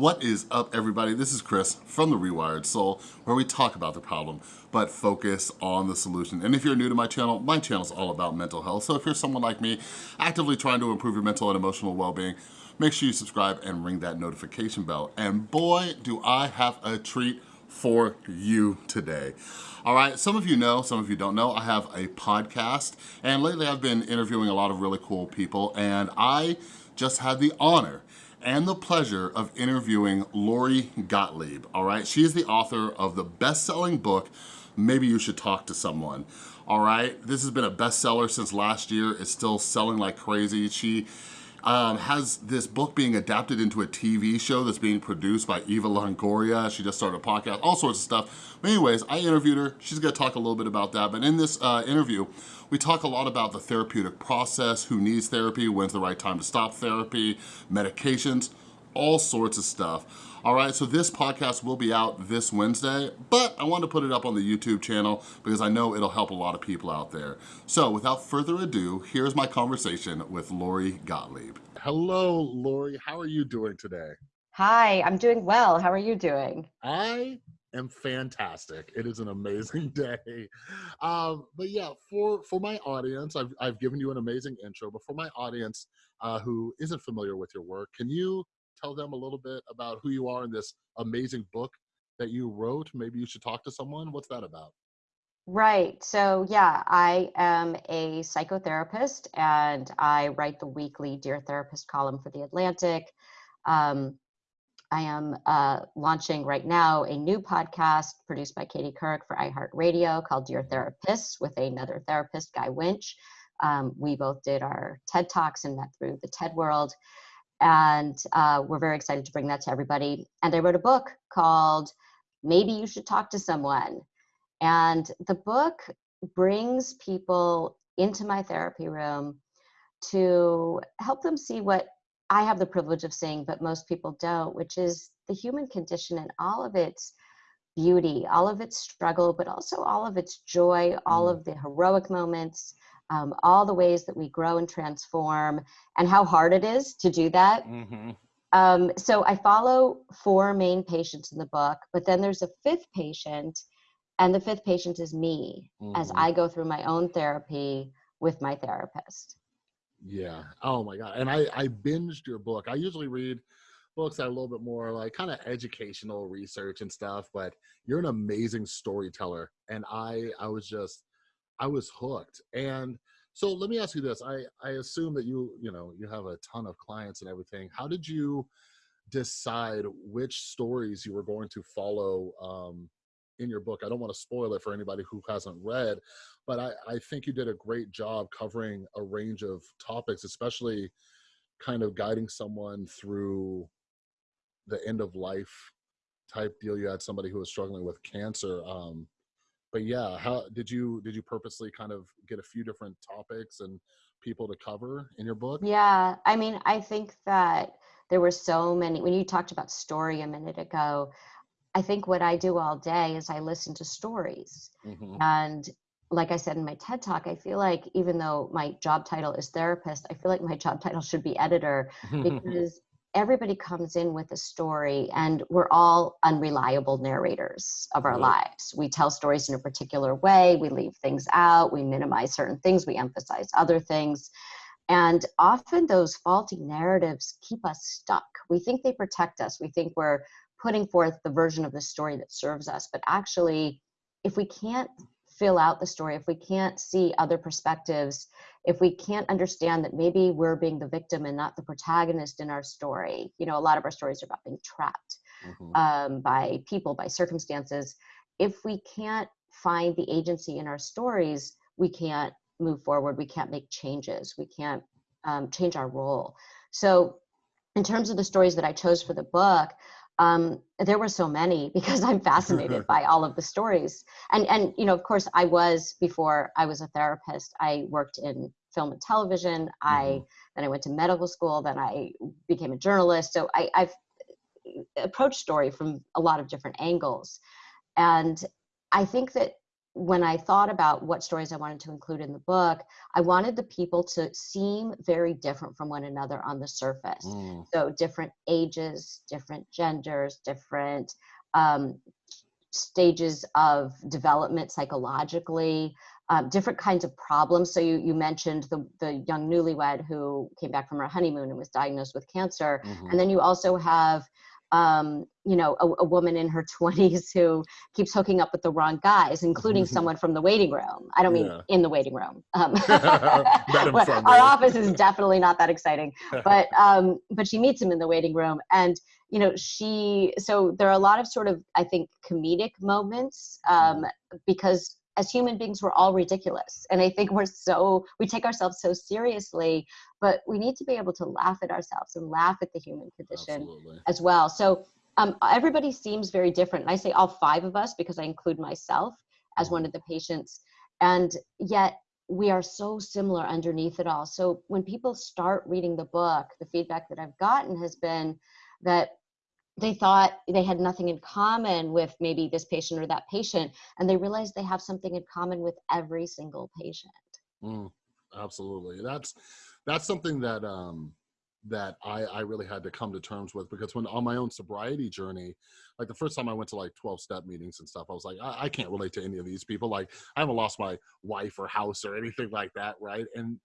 What is up everybody? This is Chris from The Rewired Soul where we talk about the problem but focus on the solution. And if you're new to my channel, my channel is all about mental health. So if you're someone like me actively trying to improve your mental and emotional well-being, make sure you subscribe and ring that notification bell. And boy, do I have a treat for you today. All right, some of you know, some of you don't know, I have a podcast and lately I've been interviewing a lot of really cool people and I just had the honor and the pleasure of interviewing Lori Gottlieb, all right? She is the author of the best-selling book, Maybe You Should Talk to Someone, all right? This has been a bestseller since last year. It's still selling like crazy. She um, has this book being adapted into a TV show that's being produced by Eva Longoria. She just started a podcast, all sorts of stuff. But anyways, I interviewed her. She's gonna talk a little bit about that. But in this uh, interview, we talk a lot about the therapeutic process, who needs therapy, when's the right time to stop therapy, medications, all sorts of stuff. All right, so this podcast will be out this Wednesday, but I want to put it up on the YouTube channel because I know it'll help a lot of people out there. So without further ado, here's my conversation with Lori Gottlieb. Hello, Lori. How are you doing today? Hi, I'm doing well. How are you doing? I am fantastic. It is an amazing day. Um, but yeah, for for my audience, I've I've given you an amazing intro. But for my audience uh, who isn't familiar with your work, can you tell them a little bit about who you are in this amazing book that you wrote? Maybe you should talk to someone. What's that about? Right. So, yeah, I am a psychotherapist and I write the weekly Dear Therapist column for The Atlantic. Um, I am uh, launching right now a new podcast produced by Katie Couric for iHeartRadio called Dear Therapists with another therapist, Guy Winch. Um, we both did our TED Talks and met through the TED World and uh, we're very excited to bring that to everybody. And I wrote a book called Maybe You Should Talk to Someone. And the book brings people into my therapy room to help them see what I have the privilege of seeing, but most people don't, which is the human condition and all of its beauty, all of its struggle, but also all of its joy, all mm. of the heroic moments, um, all the ways that we grow and transform and how hard it is to do that. Mm-hmm. Um, so I follow four main patients in the book, but then there's a fifth patient, and the fifth patient is me mm-hmm. as I go through my own therapy with my therapist. Yeah. Oh my God. And I, I binged your book. I usually read books that are a little bit more like kind of educational research and stuff, but you're an amazing storyteller. And I, I was just, I was hooked. And so let me ask you this. I, I assume that you, you know, you have a ton of clients and everything. How did you decide which stories you were going to follow um, in your book? I don't want to spoil it for anybody who hasn't read, but I, I think you did a great job covering a range of topics, especially kind of guiding someone through the end of life type deal. You had somebody who was struggling with cancer. Um, but yeah, how did you did you purposely kind of get a few different topics and people to cover in your book? Yeah, I mean, I think that there were so many when you talked about story a minute ago. I think what I do all day is I listen to stories. Mm-hmm. And like I said in my TED talk, I feel like even though my job title is therapist, I feel like my job title should be editor because everybody comes in with a story and we're all unreliable narrators of our lives. We tell stories in a particular way we leave things out we minimize certain things we emphasize other things and often those faulty narratives keep us stuck. We think they protect us we think we're putting forth the version of the story that serves us but actually if we can't fill out the story, if we can't see other perspectives, if we can't understand that maybe we're being the victim and not the protagonist in our story, you know, a lot of our stories are about being trapped mm-hmm. um, by people, by circumstances. If we can't find the agency in our stories, we can't move forward, we can't make changes, we can't um, change our role. So, in terms of the stories that I chose for the book, um, there were so many because I'm fascinated by all of the stories. And and you know, of course, I was before I was a therapist. I worked in film and television. Mm-hmm. I then I went to medical school. Then I became a journalist. So I, I've approached story from a lot of different angles, and I think that when I thought about what stories I wanted to include in the book, I wanted the people to seem very different from one another on the surface. Mm. So different ages, different genders, different um, stages of development psychologically, um, different kinds of problems. So you, you mentioned the, the young newlywed who came back from her honeymoon and was diagnosed with cancer. Mm-hmm. And then you also have, um, you know, a, a, woman in her 20s who keeps hooking up with the wrong guys, including someone from the waiting room. I don't mean yeah. in the waiting room. Um, our office is definitely not that exciting, but um, but she meets him in the waiting room, and you know she. So there are a lot of sort of I think comedic moments um, mm-hmm. because as human beings we're all ridiculous. And i think we're so we take ourselves so seriously but we need to be able to laugh at ourselves and laugh at the human condition Absolutely. as well. So um, everybody seems very different and i say all five of us because i include myself as one of the patients. And yet we are so similar underneath it all. So when people start reading the book the feedback that i've gotten has been that they thought they had nothing in common with maybe this patient or that patient and they realized they have something in common with every single patient mm, absolutely that's that's something that um that I, I really had to come to terms with because when on my own sobriety journey, like the first time I went to like 12 step meetings and stuff, I was like, I, I can't relate to any of these people. Like I haven't lost my wife or house or anything like that. Right. And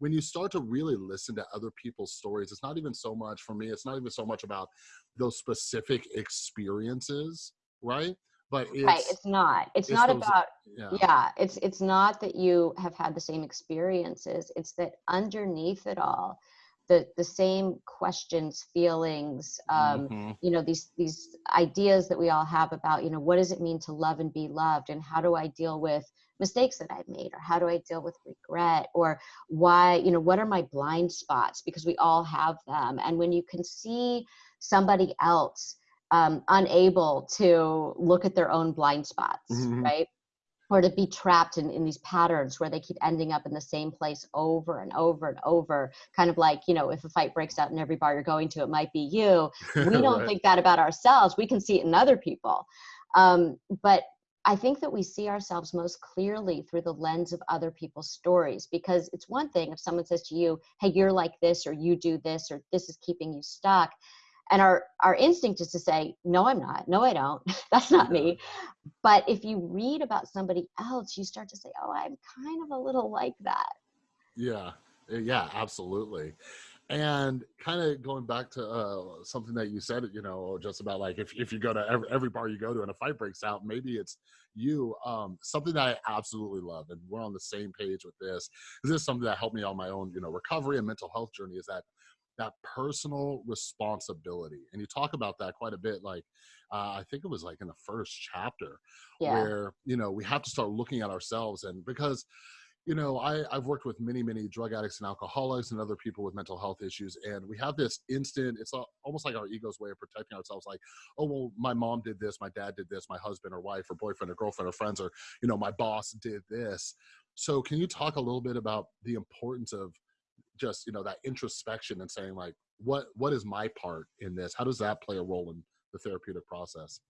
when you start to really listen to other people's stories, it's not even so much for me, it's not even so much about those specific experiences, right? But it's, right, it's not. It's, it's not those, about yeah. yeah. It's it's not that you have had the same experiences. It's that underneath it all, the the same questions, feelings, um, mm-hmm. you know, these these ideas that we all have about, you know, what does it mean to love and be loved, and how do I deal with mistakes that I've made, or how do I deal with regret, or why, you know, what are my blind spots? Because we all have them. And when you can see somebody else um, unable to look at their own blind spots, mm-hmm. right? Or to be trapped in, in these patterns where they keep ending up in the same place over and over and over. Kind of like, you know, if a fight breaks out in every bar you're going to, it might be you. We don't right. think that about ourselves. We can see it in other people. Um, but I think that we see ourselves most clearly through the lens of other people's stories because it's one thing if someone says to you, hey, you're like this, or you do this, or this is keeping you stuck. And our, our instinct is to say, no, I'm not. No, I don't. That's not me. But if you read about somebody else, you start to say, oh, I'm kind of a little like that. Yeah. Eh, yeah, absolutely and kind of going back to uh, something that you said you know just about like if, if you go to every, every bar you go to and a fight breaks out maybe it's you um, something that i absolutely love and we're on the same page with this this is something that helped me on my own you know recovery and mental health journey is that that personal responsibility and you talk about that quite a bit like uh, i think it was like in the first chapter yeah. where you know we have to start looking at ourselves and because you know, I, I've worked with many, many drug addicts and alcoholics and other people with mental health issues. And we have this instant, it's almost like our ego's way of protecting ourselves. Like, oh, well, my mom did this, my dad did this, my husband or wife or boyfriend or girlfriend or friends, or, you know, my boss did this. So can you talk a little bit about the importance of just, you know, that introspection and saying like, what, what is my part in this? How does that play a role in the therapeutic process?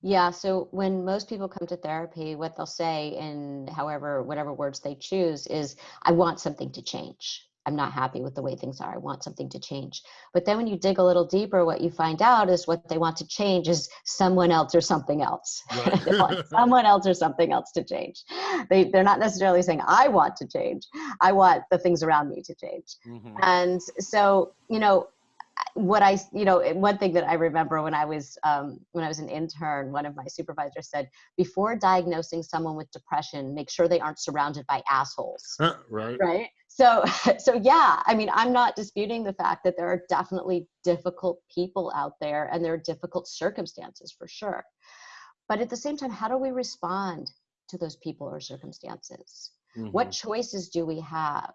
Yeah, so when most people come to therapy, what they'll say in however, whatever words they choose is, I want something to change. I'm not happy with the way things are. I want something to change. But then when you dig a little deeper, what you find out is what they want to change is someone else or something else. Right. someone else or something else to change. They, they're not necessarily saying, I want to change. I want the things around me to change. Mm-hmm. And so, you know, what I, you know, one thing that I remember when I was um, when I was an intern, one of my supervisors said, before diagnosing someone with depression, make sure they aren't surrounded by assholes. right. Right. So, so yeah, I mean, I'm not disputing the fact that there are definitely difficult people out there, and there are difficult circumstances for sure. But at the same time, how do we respond to those people or circumstances? Mm-hmm. What choices do we have?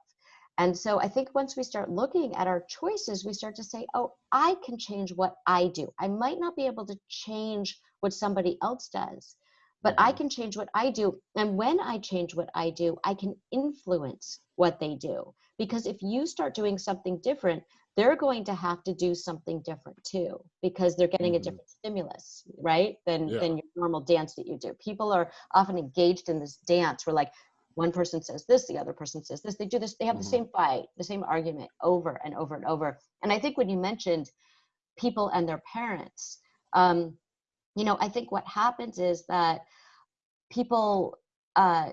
And so I think once we start looking at our choices, we start to say, oh, I can change what I do. I might not be able to change what somebody else does, but I mm-hmm. can change what I do. And when I change what I do, I can influence what they do. Because if you start doing something different, they're going to have to do something different too because they're getting mm-hmm. a different stimulus, right? Than yeah. than your normal dance that you do. People are often engaged in this dance where like one person says this, the other person says this. They do this. They have mm-hmm. the same fight, the same argument over and over and over. And I think when you mentioned people and their parents, um, you know, I think what happens is that people uh,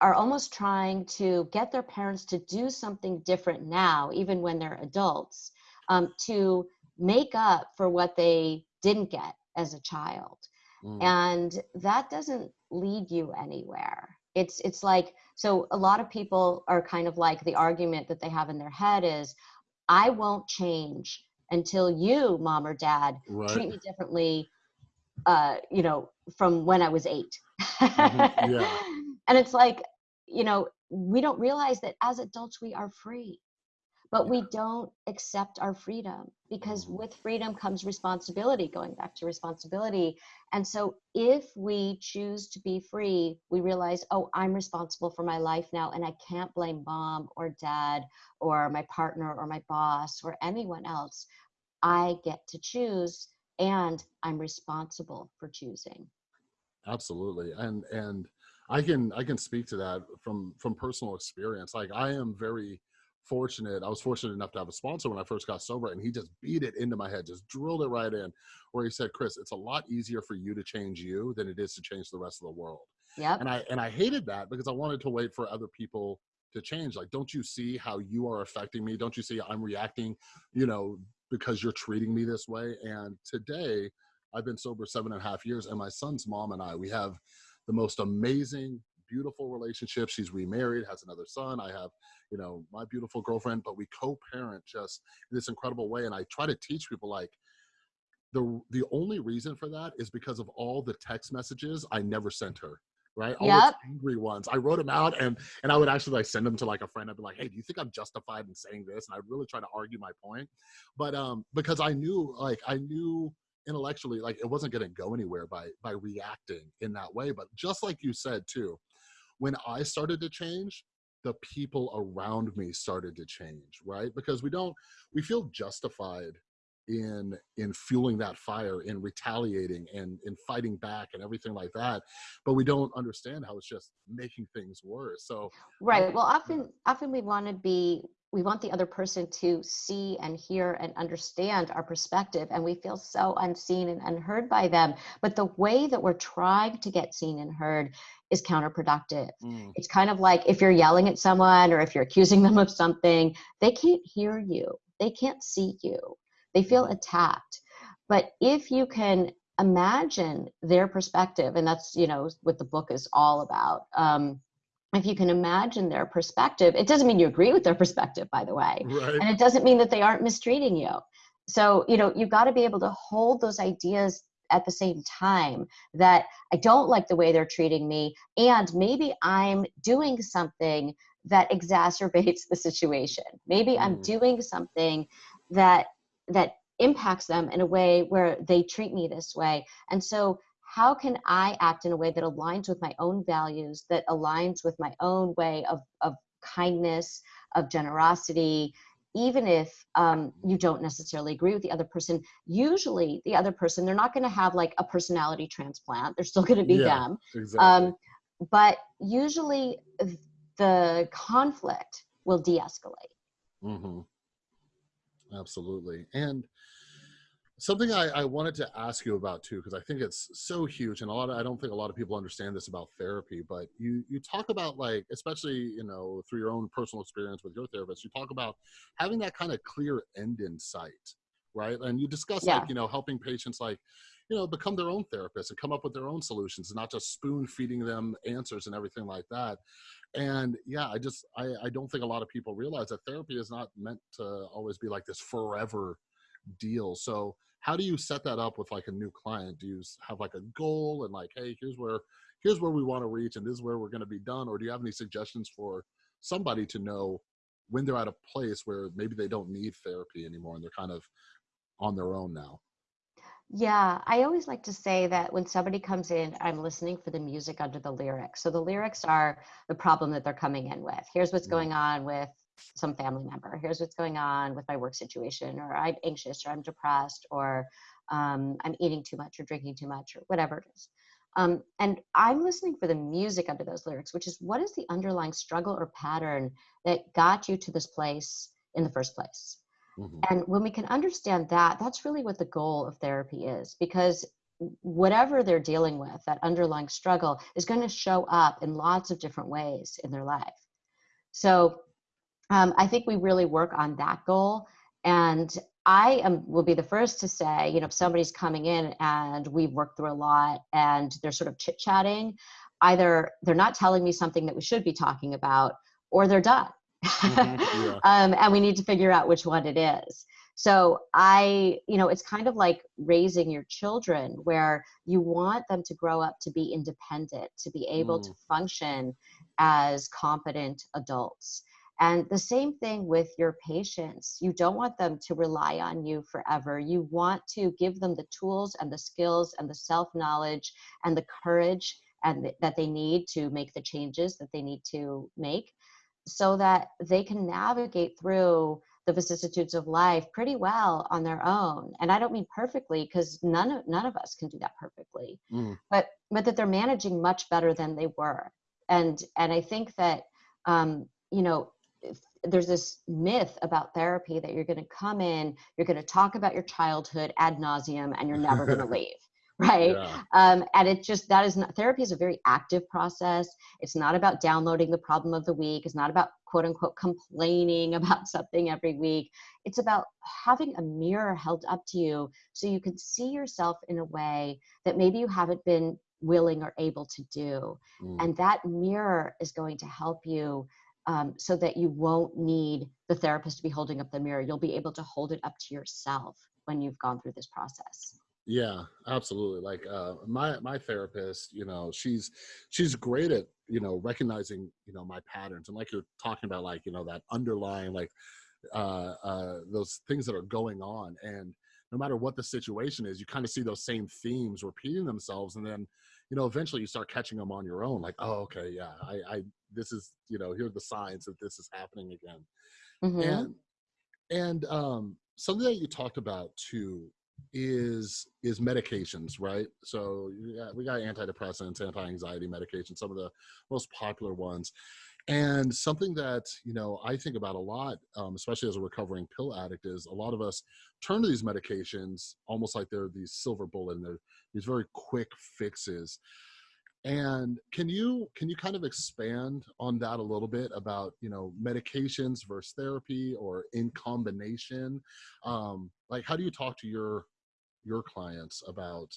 are almost trying to get their parents to do something different now, even when they're adults, um, to make up for what they didn't get as a child. Mm. And that doesn't lead you anywhere. It's it's like so a lot of people are kind of like the argument that they have in their head is I won't change until you, mom or dad, right. treat me differently uh, you know, from when I was 8 mm-hmm. yeah. And it's like, you know, we don't realize that as adults we are free but we don't accept our freedom because mm-hmm. with freedom comes responsibility going back to responsibility. And so if we choose to be free we realize oh i'm responsible for my life now and i can't blame mom or dad or my partner or my boss or anyone else. I get to choose and i'm responsible for choosing. Absolutely. And and I can I can speak to that from from personal experience. Like I am very fortunate. I was fortunate enough to have a sponsor when I first got sober, and he just beat it into my head, just drilled it right in, where he said, "Chris, it's a lot easier for you to change you than it is to change the rest of the world." Yeah. And I and I hated that because I wanted to wait for other people to change. Like, don't you see how you are affecting me? Don't you see I'm reacting, you know, because you're treating me this way? And today, I've been sober seven and a half years, and my son's mom and I, we have the most amazing, beautiful relationship. She's remarried, has another son. I have, you know, my beautiful girlfriend, but we co-parent just in this incredible way. And I try to teach people like, the the only reason for that is because of all the text messages I never sent her right? All yep. those angry ones. I wrote them out and and I would actually like send them to like a friend. I'd be like, hey, do you think I'm justified in saying this? And I'd really try to argue my point. But um, because I knew like I knew intellectually like it wasn't going to go anywhere by by reacting in that way but just like you said too when i started to change the people around me started to change right? Because we don't we feel justified in in fueling that fire in retaliating and in fighting back and everything like that but we don't understand how it's just making things worse. So right um, well often often we want to be we want the other person to see and hear and understand our perspective and we feel so unseen and unheard by them. But the way that we're trying to get seen and heard is counterproductive. Mm. it's kind of like if you're yelling at someone or if you're accusing them of something they can't hear you. They can't see you. They feel mm. attacked. But if you can imagine their perspective and that's you know what the book is all about um, if you can imagine their perspective, it doesn't mean you agree with their perspective, by the way. Right. And it doesn't mean that they aren't mistreating you. So, you know, you've got to be able to hold those ideas at the same time that I don't like the way they're treating me, and maybe I'm doing something that exacerbates the situation. Maybe mm. I'm doing something that that impacts them in a way where they treat me this way. And so how can I act in a way that aligns with my own values, that aligns with my own way of, of kindness, of generosity, even if um, you don't necessarily agree with the other person? Usually the other person they're not going to have like a personality transplant. They're still going to be yeah, them. exactly. um, but usually the conflict will de-escalate. Mm-hmm. absolutely. And Something I, I, wanted to ask you about too, because I think it's so huge, and a lot of, I don't think a lot of people understand this about therapy. But you you talk about like, especially you know through your own personal experience with your therapist, you talk about having that kind of clear end in sight, right? And you discuss yeah. like you know helping patients like you know become their own therapists and come up with their own solutions, and not just spoon feeding them answers and everything like that. And yeah, I just I, I don't think a lot of people realize that therapy is not meant to always be like this forever deal. So how do you set that up with like a new client do you have like a goal and like hey here's where here's where we want to reach and this is where we're going to be done or do you have any suggestions for somebody to know when they're at a place where maybe they don't need therapy anymore and they're kind of on their own now yeah, I always like to say that when somebody comes in, I'm listening for the music under the lyrics. So the lyrics are the problem that they're coming in with. Here's what's mm. going on with some family member. Here's what's going on with my work situation, or I'm anxious, or I'm depressed, or um, I'm eating too much, or drinking too much, or whatever it is. Um, and I'm listening for the music under those lyrics, which is what is the underlying struggle or pattern that got you to this place in the first place? Mm-hmm. And when we can understand that, that's really what the goal of therapy is because whatever they're dealing with, that underlying struggle, is going to show up in lots of different ways in their life. So um, I think we really work on that goal. And I am will be the first to say, you know, if somebody's coming in and we've worked through a lot and they're sort of chit chatting, either they're not telling me something that we should be talking about, or they're done. Mm-hmm, yeah. um, and we need to figure out which one it is. So I, you know, it's kind of like raising your children where you want them to grow up to be independent, to be able mm. to function as competent adults. And the same thing with your patients. You don't want them to rely on you forever. You want to give them the tools and the skills and the self knowledge and the courage and th- that they need to make the changes that they need to make so that they can navigate through the vicissitudes of life pretty well on their own and i don't mean perfectly because none of none of us can do that perfectly mm. but but that they're managing much better than they were and and i think that um you know there's this myth about therapy that you're going to come in you're going to talk about your childhood ad nauseum and you're never going to leave right? Yeah. um, and it just that is not therapy is a very active process. It's not about downloading the problem of the week. It's not about quote unquote complaining about something every week. It's about having a mirror held up to you so you can see yourself in a way that maybe you haven't been willing or able to do. Mm. and that mirror is going to help you um, so that you won't need the therapist to be holding up the mirror you'll be able to hold it up to yourself when you've gone through this process yeah, absolutely. Like uh, my my therapist, you know, she's she's great at you know recognizing you know my patterns and like you're talking about like you know that underlying like uh, uh, those things that are going on and no matter what the situation is, you kind of see those same themes repeating themselves, and then you know eventually you start catching them on your own. Like, oh, okay, yeah, I, I this is you know here are the signs that this is happening again, mm-hmm. and and um, something that you talked about too is is medications, right? So yeah, we got antidepressants, anti-anxiety medications, some of the most popular ones. And something that you know I think about a lot, um, especially as a recovering pill addict, is a lot of us turn to these medications almost like they're these silver bullet and they're these very quick fixes. And can you can you kind of expand on that a little bit about you know medications versus therapy or in combination? Um, like how do you talk to your your clients about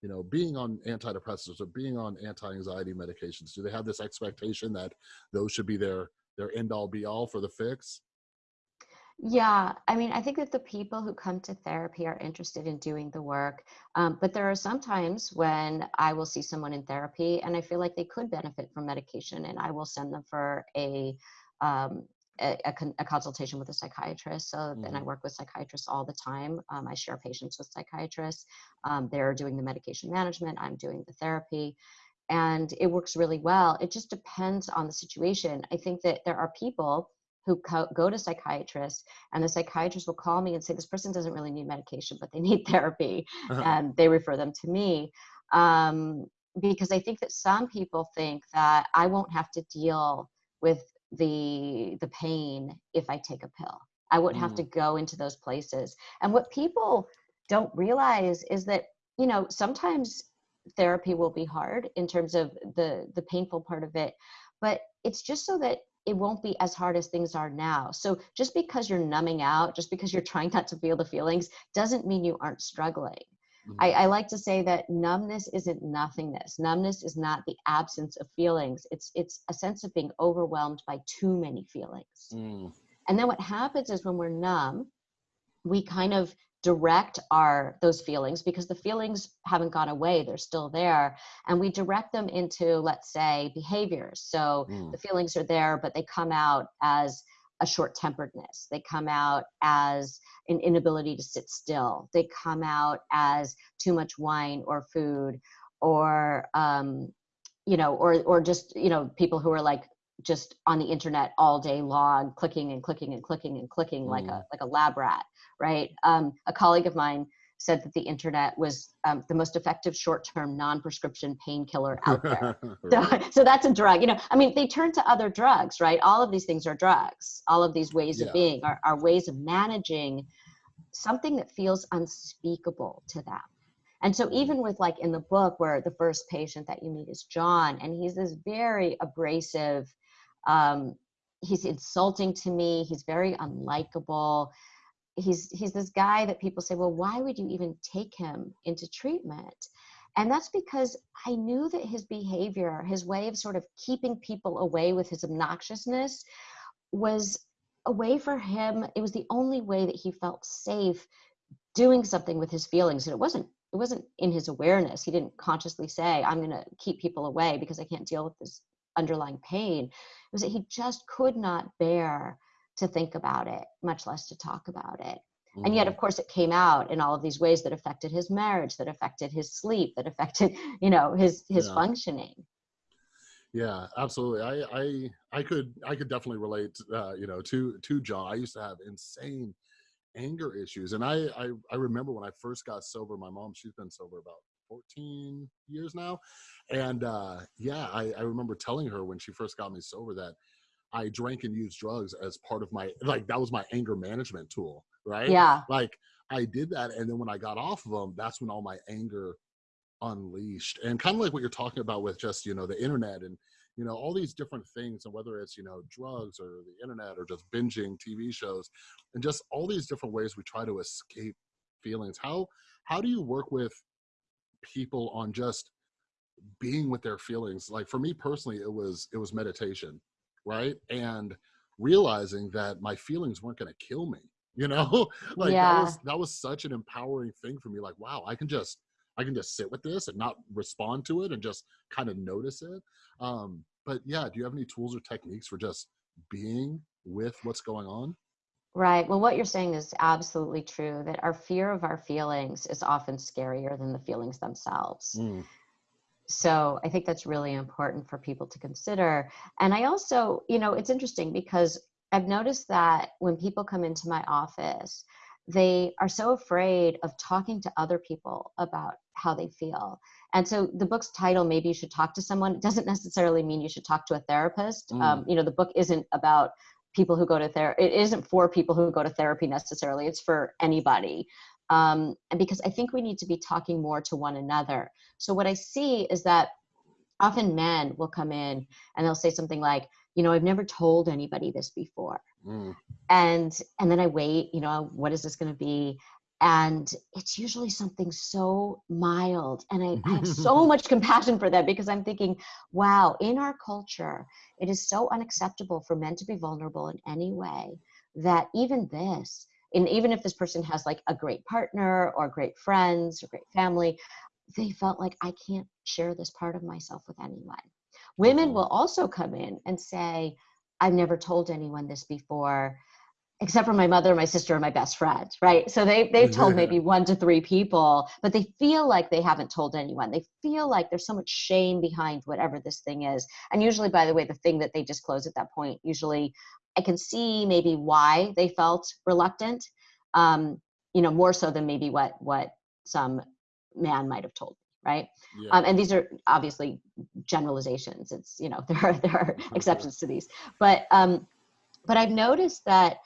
you know being on antidepressants or being on anti-anxiety medications? Do they have this expectation that those should be their their end all be all for the fix? Yeah, I mean, I think that the people who come to therapy are interested in doing the work. Um, but there are some times when I will see someone in therapy and I feel like they could benefit from medication, and I will send them for a um, a, a, a, consultation with a psychiatrist. So, mm-hmm. and I work with psychiatrists all the time. Um, I share patients with psychiatrists. Um, they're doing the medication management. I'm doing the therapy, and it works really well. It just depends on the situation. I think that there are people who co- go to psychiatrists and the psychiatrist will call me and say this person doesn't really need medication but they need therapy uh-huh. and they refer them to me um, because i think that some people think that i won't have to deal with the the pain if i take a pill i wouldn't mm. have to mm. go into those places and what people don't realize is that you know sometimes therapy will be hard in terms of the the painful part of it but it's just so that it won't be as hard as things are now. So just because you're numbing out, just because you're trying not to feel the feelings, doesn't mean you aren't struggling. Mm-hmm. I, I, like to say that numbness isn't nothingness. Numbness is not the absence of feelings. It's it's a sense of being overwhelmed by too many feelings. Mm. And then what happens is when we're numb, we kind of direct our those feelings because the feelings haven't gone away they're still there and we direct them into let's say behaviors. So mm. the feelings are there but they come out as a short temperedness they come out as an inability to sit still. They come out as too much wine or food or um, you know or or just you know people who are like just on the internet all day long, clicking and clicking and clicking and clicking mm. like a like a lab rat, right? Um, a colleague of mine said that the internet was um, the most effective short-term non-prescription painkiller out there. so, so that's a drug. You know, I mean, they turn to other drugs, right? All of these things are drugs. All of these ways yeah. of being are, are ways of managing something that feels unspeakable to them. And so even with like in the book where the first patient that you meet is John, and he's this very abrasive, um, he's insulting to me, he's very unlikable. He's he's this guy that people say, well, why would you even take him into treatment? And that's because I knew that his behavior, his way of sort of keeping people away with his obnoxiousness was a way for him, it was the only way that he felt safe doing something with his feelings. And it wasn't it wasn't in his awareness. He didn't consciously say, I'm going to keep people away because I can't deal with this underlying pain. Was that he just could not bear to think about it, much less to talk about it. Mm-hmm. And yet, of mm-hmm. course, it came out in all of these ways that affected his marriage, that affected his sleep, that affected, you know, his his yeah. functioning. Yeah, absolutely. I I I could I could definitely relate, uh, you know, to to John. I used to have insane anger issues. And I, I, I remember when I first got sober, my mom, she's been sober about 14 years now. And uh, yeah, I, I remember telling her when she first got me sober that I drank and used drugs as part of my, like, that was my anger management tool, right? Yeah. Like, I did that. And then when I got off of them, that's when all my anger unleashed. And kind of like what you're talking about with just, you know, the internet and, you know all these different things and whether it's you know drugs or the internet or just binging tv shows and just all these different ways we try to escape feelings how how do you work with people on just being with their feelings like for me personally it was it was meditation right and realizing that my feelings weren't going to kill me you know like yeah. that was that was such an empowering thing for me like wow i can just I can just sit with this and not respond to it and just kind of notice it. Um, but yeah, do you have any tools or techniques for just being with what's going on? Right. Well, what you're saying is absolutely true that our fear of our feelings is often scarier than the feelings themselves. Mm. So I think that's really important for people to consider. And I also, you know, it's interesting because I've noticed that when people come into my office, they are so afraid of talking to other people about how they feel. And so the book's title, maybe you should talk to someone, doesn't necessarily mean you should talk to a therapist. Mm. Um, you know, the book isn't about people who go to therapy. It isn't for people who go to therapy necessarily. It's for anybody. Um, and because I think we need to be talking more to one another. So what I see is that often men will come in and they'll say something like, you know, I've never told anybody this before. Mm. And and then I wait, you know, what is this going to be? And it's usually something so mild. And I, I have so much compassion for that because I'm thinking, wow, in our culture, it is so unacceptable for men to be vulnerable in any way that even this, and even if this person has like a great partner or great friends or great family, they felt like I can't share this part of myself with anyone. Women mm-hmm. will also come in and say, I've never told anyone this before, except for my mother, my sister, and my best friend, right? So they, they've told maybe one to three people, but they feel like they haven't told anyone. They feel like there's so much shame behind whatever this thing is. And usually, by the way, the thing that they disclose at that point, usually I can see maybe why they felt reluctant, um, you know, more so than maybe what, what some man might have told right? Yeah. Um, and these are obviously generalizations. It's you know there are there are exceptions to these, but um, but I've noticed that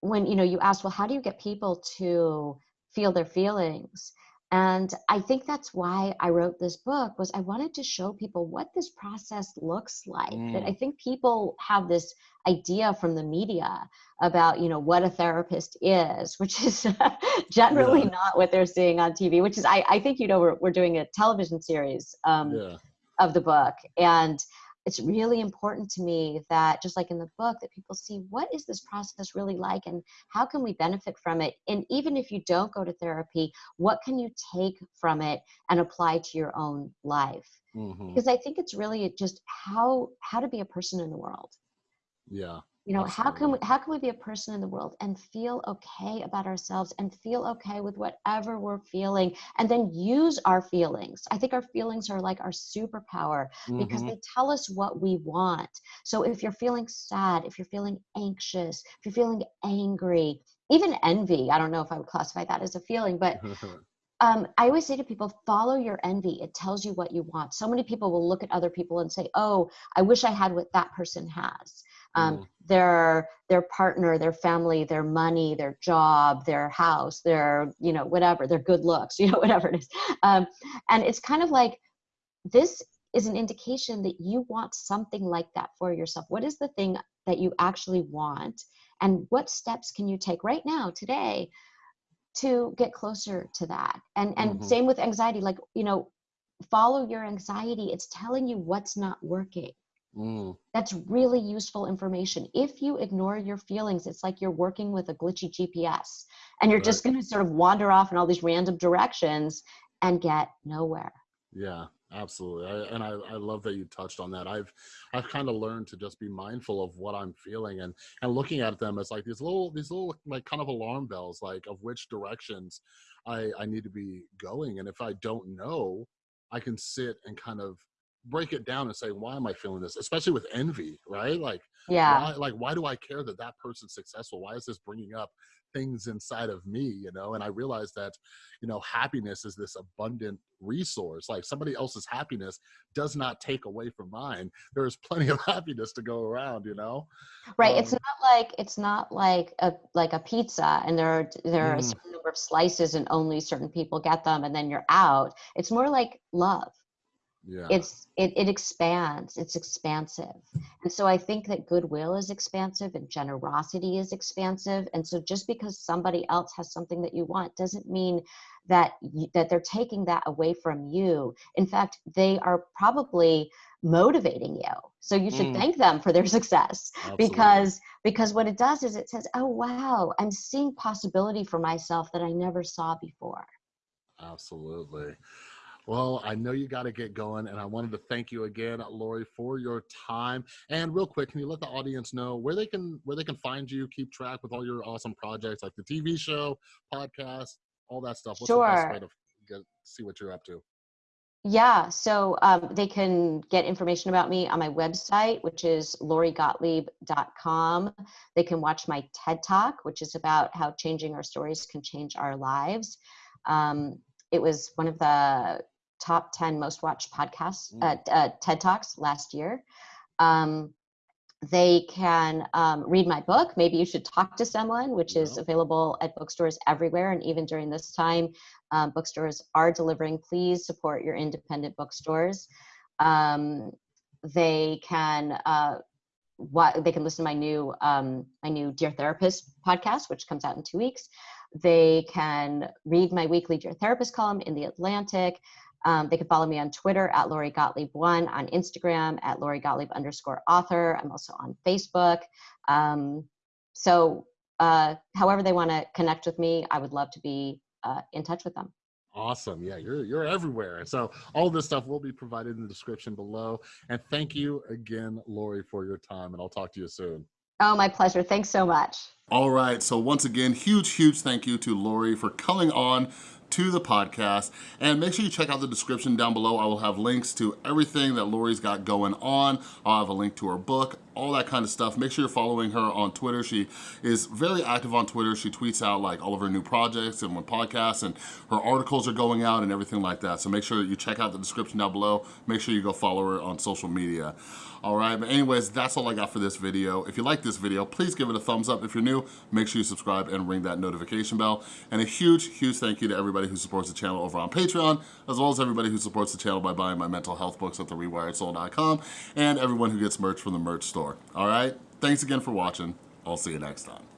when you know you ask, well, how do you get people to feel their feelings? and i think that's why i wrote this book was i wanted to show people what this process looks like mm. that i think people have this idea from the media about you know what a therapist is which is generally yeah. not what they're seeing on tv which is i, I think you know we're, we're doing a television series um, yeah. of the book and it's really important to me that just like in the book that people see what is this process really like and how can we benefit from it? And even if you don't go to therapy what can you take from it and apply to your own life? Mm-hmm. because i think it's really just how how to be a person in the world. Yeah you know Absolutely. how can we how can we be a person in the world and feel okay about ourselves and feel okay with whatever we're feeling and then use our feelings i think our feelings are like our superpower mm-hmm. because they tell us what we want so if you're feeling sad if you're feeling anxious if you're feeling angry even envy i don't know if i would classify that as a feeling but um, I always say to people, follow your envy. It tells you what you want. So many people will look at other people and say, oh, I wish I had what that person has um, mm. their their partner their family their money their job their house their you know whatever their good looks you know whatever it is. Um, and it's kind of like this is an indication that you want something like that for yourself. What is the thing that you actually want? And what steps can you take right now today to get closer to that? And and mm-hmm. same with anxiety like you know follow your anxiety. It's telling you what's not working Mm. That's really useful information. If you ignore your feelings, it's like you're working with a glitchy GPS and you're right. just going to sort of wander off in all these random directions and get nowhere. Yeah, absolutely. I, and I, I love that you touched on that. I've, I've kind of learned to just be mindful of what I'm feeling and, and looking at them as like these little, these little like kind of alarm bells, like of which directions I, I need to be going. And if I don't know, I can sit and kind of break it down and say why am i feeling this? Especially with envy right? Like yeah. why, like why do i care that that person's successful? Why is this bringing up things inside of me you know? And i realized that you know happiness is this abundant resource. Like somebody else's happiness does not take away from mine. There's plenty of happiness to go around you know? Right um, it's not like it's not like a like a pizza and there are there are mm. a certain number of slices and only certain people get them and then you're out. It's more like love yeah. it's it, it expands it's expansive and so i think that goodwill is expansive and generosity is expansive and so just because somebody else has something that you want doesn't mean that you, that they're taking that away from you in fact they are probably motivating you so you should mm. thank them for their success Absolutely. because because what it does is it says oh wow i'm seeing possibility for myself that i never saw before Absolutely. Well, I know you got to get going, and I wanted to thank you again, Lori, for your time. And real quick, can you let the audience know where they can where they can find you, keep track with all your awesome projects, like the TV show, podcast, all that stuff? What's sure. the best way to get see what you're up to? Yeah, so um, they can get information about me on my website, which is lorigottlieb.com. They can watch my TED Talk, which is about how changing our stories can change our lives. Um, it was one of the top 10 most watched podcasts, mm. uh, uh, TED Talks last year. Um, they can um, read my book. Maybe you should talk to someone, which is available at bookstores everywhere. And even during this time, um, bookstores are delivering. Please support your independent bookstores. Um, they can uh, what they can listen to my new um, my new Dear Therapist podcast, which comes out in two weeks. They can read my weekly Dear Therapist column in the Atlantic. Um, they can follow me on Twitter at Lori Gottlieb1, on Instagram at Lori Gottlieb underscore author. I'm also on Facebook. Um, so, uh, however they want to connect with me, I would love to be uh, in touch with them. Awesome. Yeah, you're you're everywhere. So all this stuff will be provided in the description below. And thank you again, Lori, for your time. And I'll talk to you soon. Oh, my pleasure. Thanks so much. All right. So once again, huge, huge thank you to Lori for coming on to the podcast. And make sure you check out the description down below. I will have links to everything that Lori's got going on. I'll have a link to her book, all that kind of stuff. Make sure you're following her on Twitter. She is very active on Twitter. She tweets out like all of her new projects and when podcasts and her articles are going out and everything like that. So make sure that you check out the description down below. Make sure you go follow her on social media. All right, but anyways, that's all I got for this video. If you like this video, please give it a thumbs up. If you're new, make sure you subscribe and ring that notification bell. And a huge, huge thank you to everybody who supports the channel over on Patreon, as well as everybody who supports the channel by buying my mental health books at therewiredsoul.com, and everyone who gets merch from the merch store. All right, thanks again for watching. I'll see you next time.